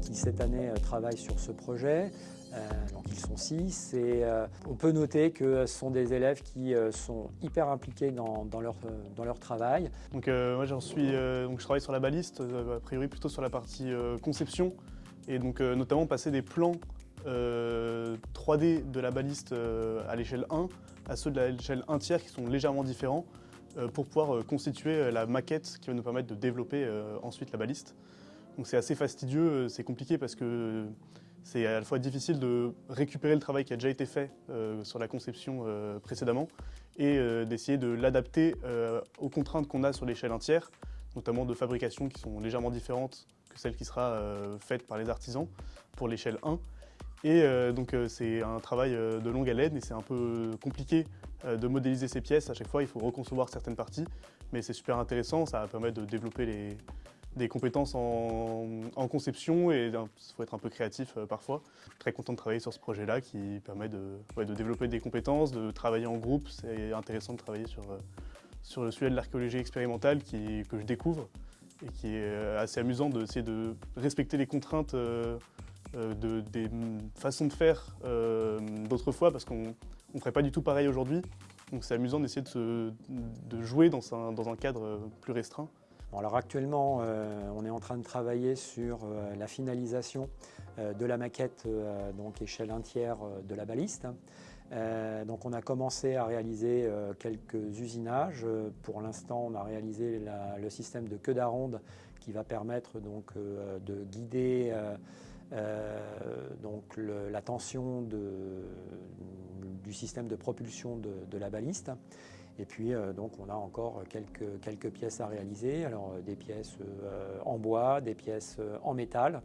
qui cette année travaillent sur ce projet. donc ils sont six et on peut noter que ce sont des élèves qui sont hyper impliqués dans, leur, travail. Donc moi j'en suis, donc je travaille sur la baliste, a priori plutôt sur la partie conception et donc notamment passer des plans 3D de la baliste à l'échelle 1 à ceux de l'échelle 1 tiers qui sont légèrement différents euh, pour pouvoir euh, constituer euh, la maquette qui va nous permettre de développer ensuite la baliste. Donc c'est assez fastidieux, c'est compliqué parce que c'est à la fois difficile de récupérer le travail qui a déjà été fait sur la conception précédemment et d'essayer de l'adapter aux contraintes qu'on a sur l'échelle 1 tiers, notamment de fabrication qui sont légèrement différentes que celle qui sera faite par les artisans pour l'échelle 1. Et euh, donc euh, c'est un travail euh, de longue haleine et c'est un peu compliqué de modéliser ces pièces. À chaque fois, il faut reconcevoir certaines parties, mais c'est super intéressant. Ça va permettre de développer des compétences en, conception et il faut être un peu créatif parfois. Je suis très content de travailler sur ce projet-là qui permet de, développer des compétences, de travailler en groupe. C'est intéressant de travailler sur, sur le sujet de l'archéologie expérimentale qui, que je découvre et qui est assez amusant d'essayer de respecter les contraintes euh, de, des façons de faire euh, d'autrefois parce qu'on ne ferait pas du tout pareil aujourd'hui. Donc c'est amusant d'essayer de, jouer dans un, cadre plus restreint. Alors actuellement, euh, on est en train de travailler sur la finalisation de la maquette donc échelle 1 tiers de la baliste. donc on a commencé à réaliser quelques usinages. Pour l'instant, on a réalisé le système de queue d'aronde qui va permettre donc de guider euh, donc la tension du système de propulsion de, la baliste. Et puis euh, donc on a encore quelques, quelques pièces à réaliser, alors euh, des pièces en bois, des pièces en métal.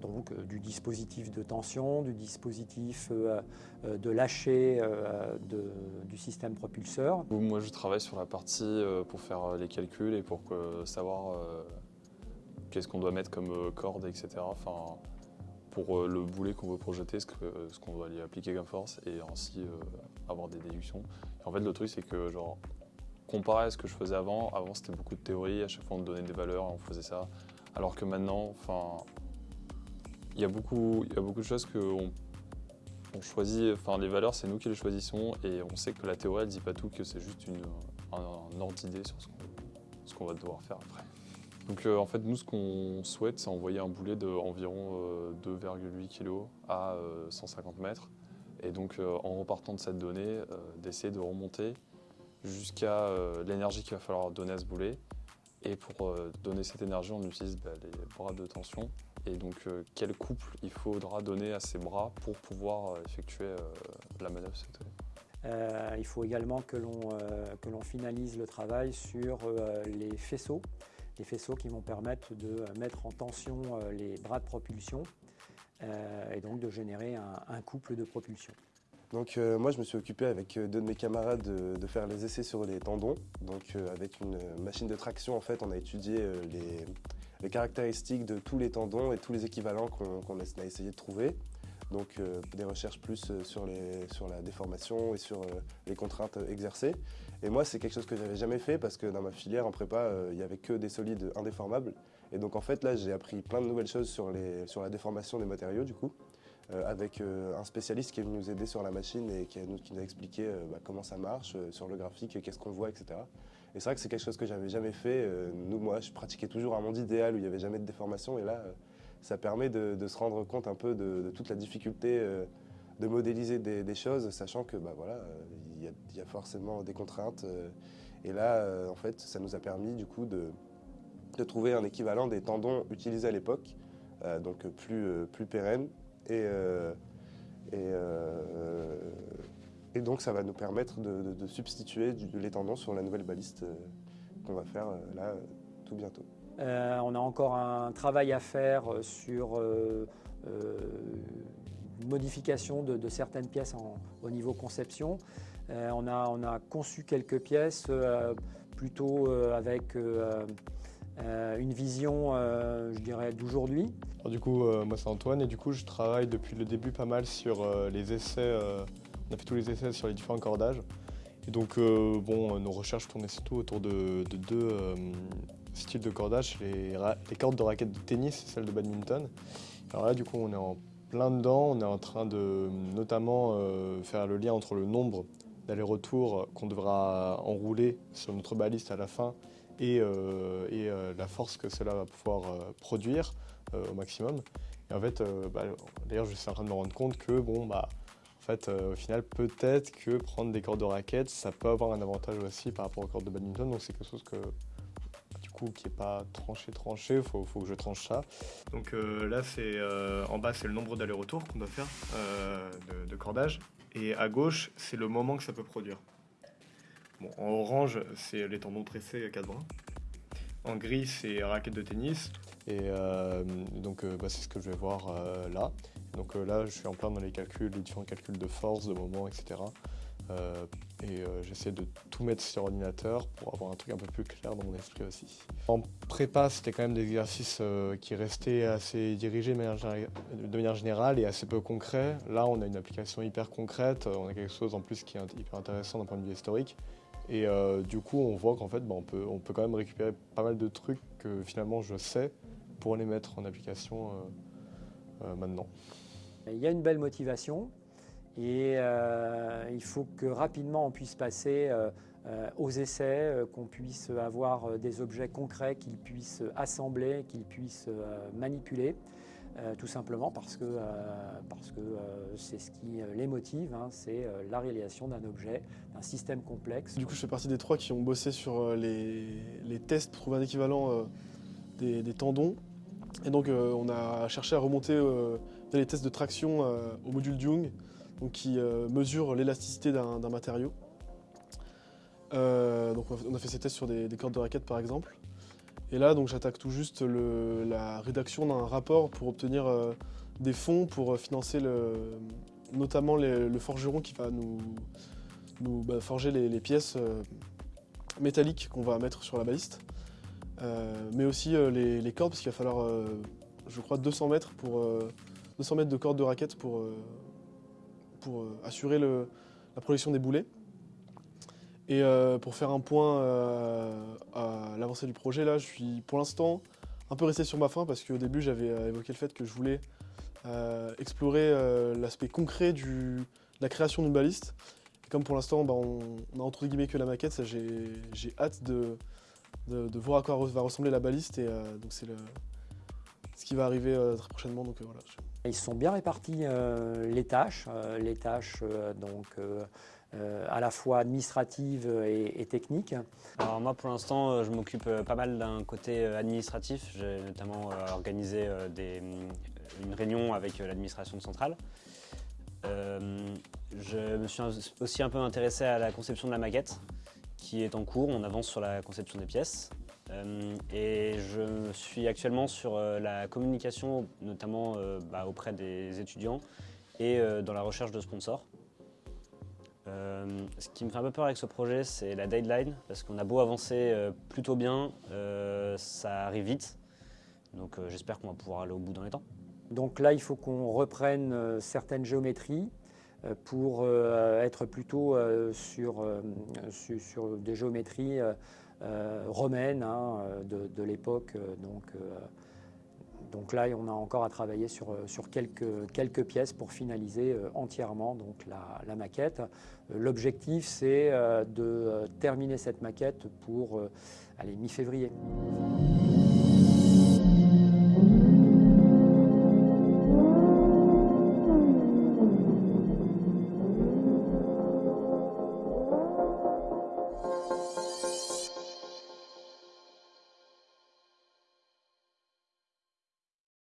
donc du dispositif de tension, du dispositif de lâcher du système propulseur. Moi je travaille sur la partie pour faire les calculs et pour savoir qu'est-ce qu'on doit mettre comme euh, corde, etc. Enfin, pour euh, le boulet qu'on veut projeter, ce qu'on doit lui appliquer comme force et ainsi euh, avoir des déductions. en fait, le truc, c'est que, genre, comparé à ce que je faisais avant, avant c'était beaucoup de théorie, à chaque fois on donnait des valeurs et on faisait ça. Alors que maintenant, enfin, il y a beaucoup, y a beaucoup de choses qu'on on choisit, enfin les valeurs c'est nous qui les choisissons et on sait que la théorie elle dit pas tout, que c'est juste une, un, ordre d'idée sur ce qu'on va devoir faire après. Donc euh, en fait, nous, ce qu'on souhaite, c'est envoyer un boulet d'environ 2,8 euh, kg à 150 euh, mètres. Et donc en repartant de cette donnée, d'essayer de remonter jusqu'à l'énergie qu'il va falloir donner à ce boulet. Et pour donner cette énergie, on utilise bah, les bras de tension. Et donc quel couple il faudra donner à ces bras pour pouvoir effectuer la manœuvre il faut également que l'on finalise le travail sur les faisceaux des faisceaux qui vont permettre de mettre en tension euh, les bras de propulsion euh, et donc de générer un, couple de propulsion. Donc euh, moi je me suis occupé avec deux de mes camarades de, faire les essais sur les tendons. Donc avec une machine de traction en fait on a étudié les, caractéristiques de tous les tendons et tous les équivalents qu'on a essayé de trouver. Donc euh, des recherches plus euh, sur, la déformation et sur euh, les contraintes exercées. Et moi, c'est quelque chose que j'avais jamais fait parce que dans ma filière en prépa, il n'y avait que des solides indéformables. Et donc en fait, là, j'ai appris plein de nouvelles choses sur, la déformation des matériaux du coup. avec un spécialiste qui est venu nous aider sur la machine et qui, nous, a expliqué bah, comment ça marche, sur le graphique, qu'est-ce qu'on voit, etc. Et c'est vrai que c'est quelque chose que j'avais jamais fait. nous, moi, je pratiquais toujours un monde idéal où il n'y avait jamais de déformation et là, ça permet de, se rendre compte un peu de, toute la difficulté euh, de modéliser des, choses, sachant que bah, voilà, euh, il y, a forcément des contraintes. Euh, et là, en fait, ça nous a permis du coup de, trouver un équivalent des tendons utilisés à l'époque, donc plus, plus pérenne. Et, et, donc ça va nous permettre de, substituer les tendons sur la nouvelle baliste qu'on va faire là tout bientôt. Euh, on a encore un travail à faire euh, sur euh, modification de, certaines pièces au niveau conception. On a, conçu quelques pièces plutôt avec une vision, je dirais, d'aujourd'hui. Du coup, moi c'est Antoine et du coup je travaille depuis le début pas mal sur les essais, on a fait tous les essais sur les différents cordages. Et donc, bon, nos recherches tournaient surtout autour de deux style de cordage, les, les cordes de raquettes de tennis celles de badminton. Alors là, du coup, on est en plein dedans. On est en train de notamment euh, faire le lien entre le nombre d'allers-retours qu'on devra enrouler sur notre baliste à la fin et, euh, et euh, la force que cela va pouvoir produire au maximum. Et en fait, bah, d'ailleurs, je suis en train de me rendre compte que, bon, bah, en fait, au final, peut-être que prendre des cordes de raquettes, ça peut avoir un avantage aussi par rapport aux cordes de badminton. Donc, c'est quelque chose que qui n'est pas tranché tranché, il faut, faut, que je tranche ça. Donc euh, là, c'est euh, en bas, c'est le nombre d'allers-retours qu'on doit faire euh, de, cordage. Et à gauche, c'est le moment que ça peut produire. Bon, en orange, c'est les tendons tressés 4 brins. En gris, c'est raquette de tennis. Et donc, bah, c'est ce que je vais voir là. Donc là, je suis en plein dans les calculs, les différents calculs de force, de moment, etc. Euh, et euh, j'essaie de tout mettre sur ordinateur pour avoir un truc un peu plus clair dans mon esprit aussi. En prépa, c'était quand même des exercices euh, qui restaient assez dirigés de manière, générale et assez peu concrets. Là, on a une application hyper concrète, on a quelque chose en plus qui est hyper intéressant d'un point de vue historique. Et du coup, on voit qu'en fait, bah, on, peut, on peut quand même récupérer pas mal de trucs que finalement je sais pour les mettre en application maintenant. Il y a une belle motivation, et euh, il faut que rapidement on puisse passer euh, euh, aux essais, qu'on puisse avoir des objets concrets qu'ils puissent assembler, qu'ils puissent manipuler. tout simplement parce que c'est ce qui les motive, hein, c'est la réalisation d'un objet, d'un système complexe. Du coup, je fais partie des trois qui ont bossé sur les, tests pour trouver un équivalent des, des, tendons. Et donc, on a cherché à remonter les tests de traction au module Jung donc qui euh, mesure l'élasticité d'un matériau. Euh, donc on a fait ces tests sur des, cordes de raquettes par exemple. Et là donc j'attaque tout juste la rédaction d'un rapport pour obtenir euh, des fonds pour financer notamment le forgeron qui va nous, bah, forger les, pièces métalliques qu'on va mettre sur la baliste. mais aussi les, cordes parce qu'il va falloir je crois 200 mètres, pour, 200 mètres de cordes de raquettes pour, pour euh, assurer la projection des boulets. Et euh, pour faire un point euh, à l'avancée du projet, là, je suis pour l'instant un peu resté sur ma fin parce qu'au début, j'avais évoqué le fait que je voulais explorer l'aspect concret de la création d'une baliste. Et comme pour l'instant, bah, on, a entre guillemets que la maquette, j'ai hâte de, de, voir à quoi va ressembler la baliste. Et donc c'est ce qui va arriver très prochainement. Donc, voilà, ils sont bien répartis euh, les tâches, euh, les tâches euh, donc, à la fois administratives et, techniques. Alors moi pour l'instant je m'occupe pas mal d'un côté administratif. J'ai notamment organisé une réunion avec l'administration centrale. je me suis aussi un peu intéressé à la conception de la maquette qui est en cours. On avance sur la conception des pièces. Euh, et je suis actuellement sur euh, la communication, notamment euh, bah, auprès des étudiants et dans la recherche de sponsors. ce qui me fait un peu peur avec ce projet, c'est la deadline, parce qu'on a beau avancer plutôt bien, ça arrive vite. Donc j'espère qu'on va pouvoir aller au bout dans les temps. Donc là, il faut qu'on reprenne certaines géométries pour être plutôt sur, sur, des géométries romaine hein, euh, de, l'époque. Euh, donc, donc là, on a encore à travailler sur, sur quelques, quelques pièces pour finaliser entièrement donc, la, maquette. L'objectif, c'est de terminer cette maquette pour mi-février.